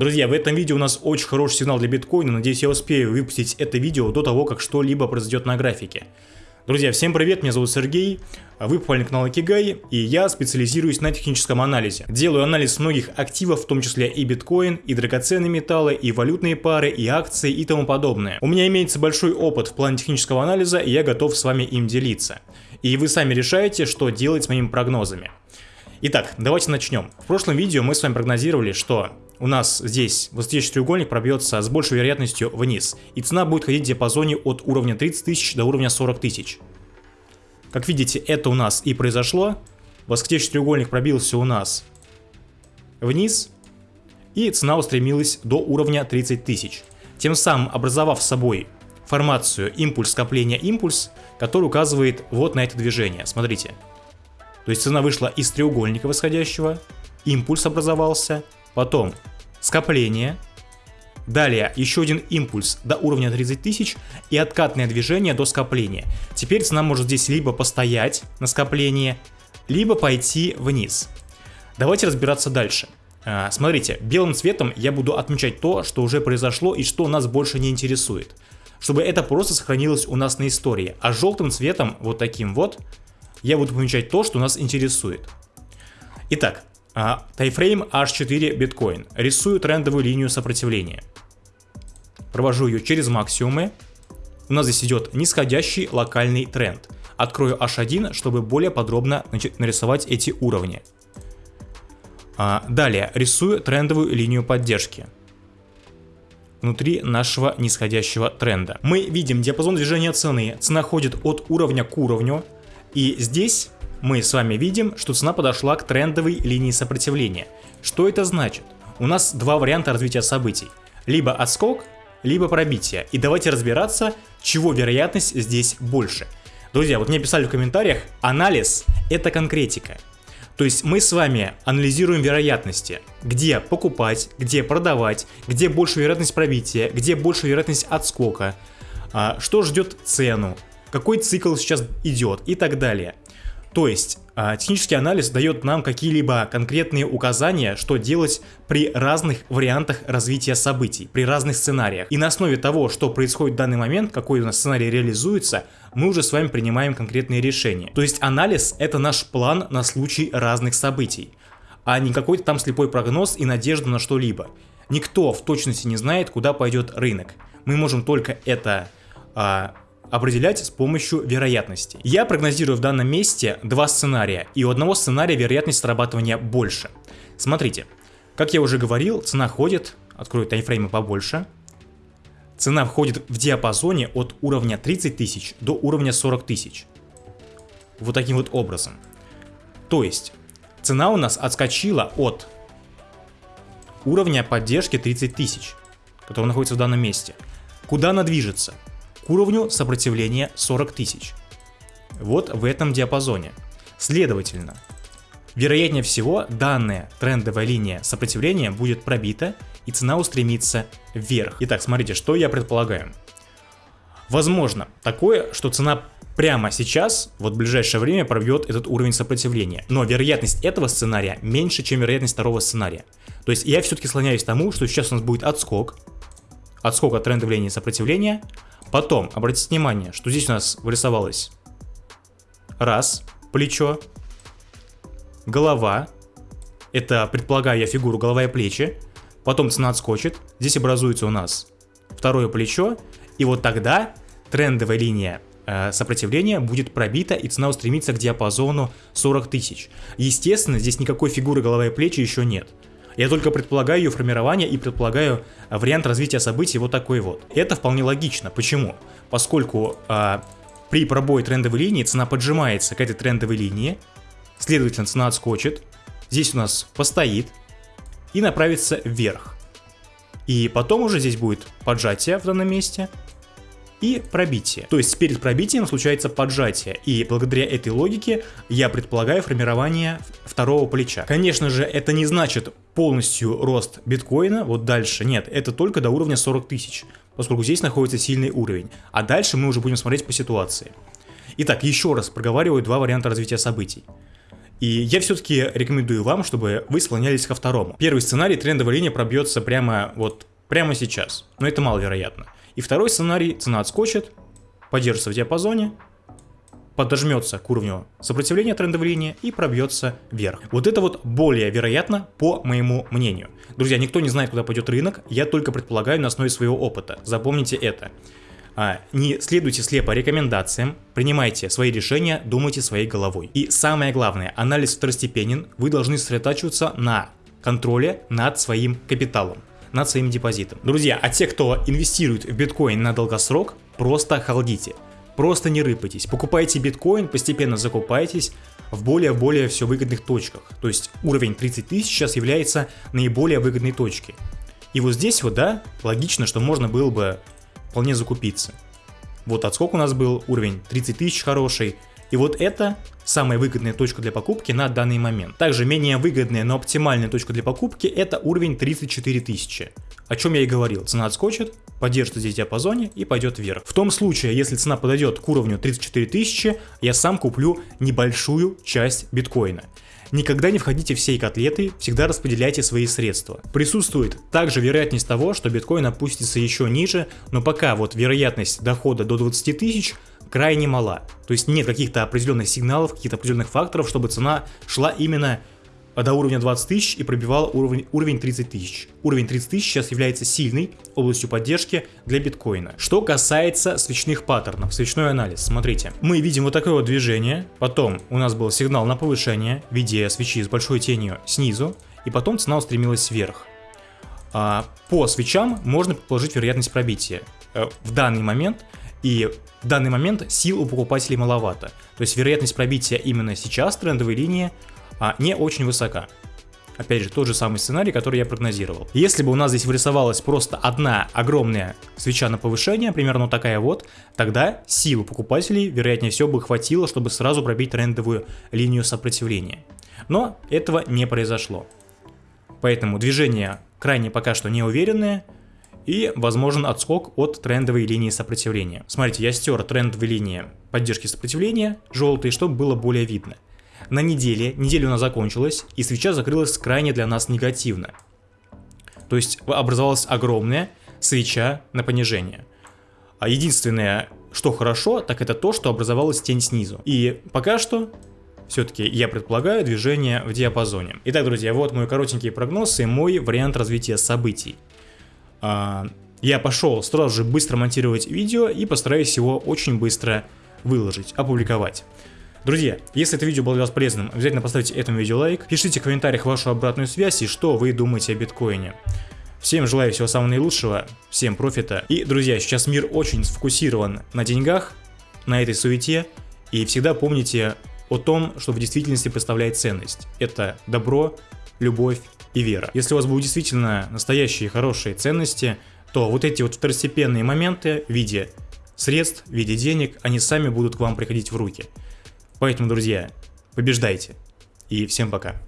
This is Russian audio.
Друзья, в этом видео у нас очень хороший сигнал для биткоина, надеюсь я успею выпустить это видео до того, как что-либо произойдет на графике. Друзья, всем привет, меня зовут Сергей, вы попали на канал Акигай, и я специализируюсь на техническом анализе. Делаю анализ многих активов, в том числе и биткоин, и драгоценные металлы, и валютные пары, и акции, и тому подобное. У меня имеется большой опыт в плане технического анализа, и я готов с вами им делиться. И вы сами решаете, что делать с моими прогнозами. Итак, давайте начнем. В прошлом видео мы с вами прогнозировали, что у нас здесь восходящий треугольник пробьется с большей вероятностью вниз, и цена будет ходить в диапазоне от уровня 30 тысяч до уровня 40 тысяч. Как видите, это у нас и произошло. Восходящий треугольник пробился у нас вниз, и цена устремилась до уровня 30 тысяч, тем самым образовав собой формацию импульс скопления импульс, который указывает вот на это движение. Смотрите. То есть цена вышла из треугольника восходящего, импульс образовался, потом скопление, далее еще один импульс до уровня 30 тысяч и откатное движение до скопления. Теперь цена может здесь либо постоять на скоплении, либо пойти вниз. Давайте разбираться дальше. А, смотрите, белым цветом я буду отмечать то, что уже произошло и что нас больше не интересует. Чтобы это просто сохранилось у нас на истории. А желтым цветом, вот таким вот, я буду помечать то, что нас интересует. Итак, тайфрейм H4 биткоин. Рисую трендовую линию сопротивления. Провожу ее через максимумы. У нас здесь идет нисходящий локальный тренд. Открою H1, чтобы более подробно нарисовать эти уровни. А, далее рисую трендовую линию поддержки внутри нашего нисходящего тренда. Мы видим диапазон движения цены. Цена ходит от уровня к уровню. И здесь мы с вами видим, что цена подошла к трендовой линии сопротивления. Что это значит? У нас два варианта развития событий. Либо отскок, либо пробитие. И давайте разбираться, чего вероятность здесь больше. Друзья, вот мне писали в комментариях, анализ это конкретика. То есть мы с вами анализируем вероятности, где покупать, где продавать, где больше вероятность пробития, где больше вероятность отскока, а, что ждет цену, какой цикл сейчас идет и так далее. То есть а, технический анализ дает нам какие-либо конкретные указания, что делать при разных вариантах развития событий, при разных сценариях. И на основе того, что происходит в данный момент, какой у нас сценарий реализуется, мы уже с вами принимаем конкретные решения. То есть анализ это наш план на случай разных событий, а не какой-то там слепой прогноз и надежда на что-либо. Никто в точности не знает, куда пойдет рынок. Мы можем только это а, определять с помощью вероятности. Я прогнозирую в данном месте два сценария, и у одного сценария вероятность срабатывания больше. Смотрите, как я уже говорил, цена ходит, открою таймфреймы побольше, цена входит в диапазоне от уровня 30 тысяч до уровня 40 тысяч. Вот таким вот образом. То есть, цена у нас отскочила от уровня поддержки 30 тысяч, который находится в данном месте. Куда она движется? Уровню сопротивления 40 тысяч. Вот в этом диапазоне. Следовательно, вероятнее всего данная трендовая линия сопротивления будет пробита и цена устремится вверх. Итак, смотрите, что я предполагаю. Возможно такое, что цена прямо сейчас, вот в ближайшее время пробьет этот уровень сопротивления. Но вероятность этого сценария меньше, чем вероятность второго сценария. То есть я все-таки склоняюсь к тому, что сейчас у нас будет отскок, отскок от трендовой линии сопротивления, Потом, обратите внимание, что здесь у нас вырисовалось раз, плечо, голова, это, предполагаю фигуру голова и плечи, потом цена отскочит, здесь образуется у нас второе плечо, и вот тогда трендовая линия э, сопротивления будет пробита и цена устремится к диапазону 40 тысяч. Естественно, здесь никакой фигуры голова и плечи еще нет. Я только предполагаю ее формирование и предполагаю а, вариант развития событий вот такой вот. Это вполне логично. Почему? Поскольку а, при пробое трендовой линии цена поджимается к этой трендовой линии, следовательно цена отскочит, здесь у нас постоит и направится вверх. И потом уже здесь будет поджатие в данном месте, и пробитие. То есть перед пробитием случается поджатие, и благодаря этой логике я предполагаю формирование второго плеча. Конечно же, это не значит полностью рост биткоина, вот дальше, нет, это только до уровня 40 тысяч, поскольку здесь находится сильный уровень, а дальше мы уже будем смотреть по ситуации. Итак, еще раз проговариваю два варианта развития событий. И я все-таки рекомендую вам, чтобы вы склонялись ко второму. Первый сценарий, трендовая линия пробьется прямо вот прямо сейчас, но это маловероятно. И второй сценарий, цена отскочит, поддержится в диапазоне, подожмется к уровню сопротивления трендовой линии и пробьется вверх. Вот это вот более вероятно, по моему мнению. Друзья, никто не знает, куда пойдет рынок, я только предполагаю на основе своего опыта. Запомните это. А, не следуйте слепо рекомендациям, принимайте свои решения, думайте своей головой. И самое главное, анализ второстепенен, вы должны сосредотачиваться на контроле над своим капиталом над своим депозитом. Друзья, а те, кто инвестирует в биткоин на долгосрок, просто халдите. Просто не рыпайтесь, покупайте биткоин, постепенно закупайтесь в более-более все выгодных точках. То есть уровень 30 тысяч сейчас является наиболее выгодной точкой. И вот здесь вот, да, логично, что можно было бы вполне закупиться. Вот отскок у нас был, уровень 30 тысяч хороший, и вот это самая выгодная точка для покупки на данный момент. Также менее выгодная, но оптимальная точка для покупки это уровень 34 тысячи. О чем я и говорил, цена отскочит, поддержит здесь диапазоне и пойдет вверх. В том случае, если цена подойдет к уровню 34 тысячи, я сам куплю небольшую часть биткоина. Никогда не входите в сей котлеты, всегда распределяйте свои средства. Присутствует также вероятность того, что биткоин опустится еще ниже, но пока вот вероятность дохода до 20 тысяч крайне мала. То есть нет каких-то определенных сигналов, каких-то определенных факторов, чтобы цена шла именно до уровня 20 тысяч и пробивала уровень, уровень 30 тысяч. Уровень 30 тысяч сейчас является сильной областью поддержки для биткоина. Что касается свечных паттернов, свечной анализ, смотрите. Мы видим вот такое вот движение, потом у нас был сигнал на повышение в виде свечи с большой тенью снизу, и потом цена устремилась вверх. А, по свечам можно предположить вероятность пробития. Э, в данный момент и в данный момент сил у покупателей маловато. То есть вероятность пробития именно сейчас трендовой линии а, не очень высока. Опять же, тот же самый сценарий, который я прогнозировал. Если бы у нас здесь вырисовалась просто одна огромная свеча на повышение, примерно такая вот, тогда силу покупателей, вероятнее всего, бы хватило, чтобы сразу пробить трендовую линию сопротивления. Но этого не произошло. Поэтому движение крайне пока что неуверенное, и возможен отскок от трендовой линии сопротивления. Смотрите, я стер трендовые линии поддержки сопротивления, желтые, чтобы было более видно. На неделе, неделя у нас закончилась, и свеча закрылась крайне для нас негативно. То есть образовалась огромная свеча на понижение. А единственное, что хорошо, так это то, что образовалась тень снизу. И пока что все-таки я предполагаю движение в диапазоне. Итак, друзья, вот мой коротенький прогноз и мой вариант развития событий. А, я пошел сразу же быстро монтировать видео и постараюсь его очень быстро выложить, опубликовать. Друзья, если это видео было для вас полезным, обязательно поставьте этому видео лайк, пишите в комментариях вашу обратную связь и что вы думаете о биткоине. Всем желаю всего самого наилучшего, всем профита. И, друзья, сейчас мир очень сфокусирован на деньгах, на этой суете. И всегда помните о том, что в действительности представляет ценность. Это добро, любовь и вера. Если у вас будут действительно настоящие хорошие ценности, то вот эти вот второстепенные моменты в виде средств, в виде денег, они сами будут к вам приходить в руки. Поэтому, друзья, побеждайте. И всем пока.